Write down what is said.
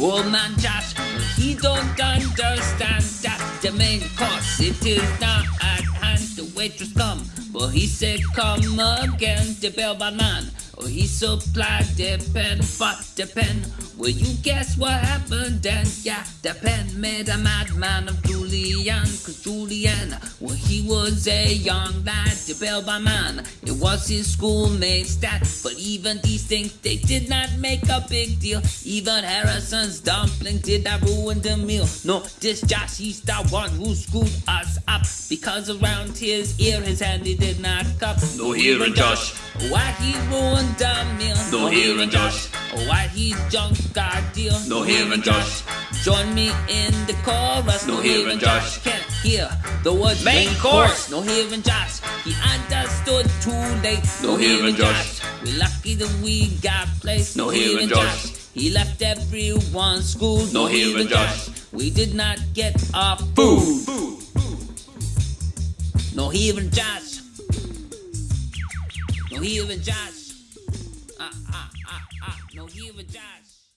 Old man Josh, he don't understand that the main course it is not at hand. The waitress come, but he said come again. The bellboy man, oh he supplied the pen, but the pen. Will you guess what happened then? Yeah, the pen made a madman of Julian. Cause Julian, well he was a young lad, the bellboy man. It was his schoolmate's dad, but even these things they did not make a big deal. Even Harrison's dumpling did not ruin the meal. No, this Josh, he's the one who screwed us up. Because around his ear, his hand he did not cup. No hearing Josh. Why he ruined the meal? No hearing Josh. Why he junk our deal? No hearing Josh. Join me in the chorus. No hearing Josh. Can't hear the words Main course. No hearing Josh. He understood too late. No hearing Josh. We lucky that we got placed. No hearing Josh. He left everyone schooled. No hearing Josh. We did not get our food. No hearing Josh. No hearing Josh. Ah ah ah ah. No hearing Josh.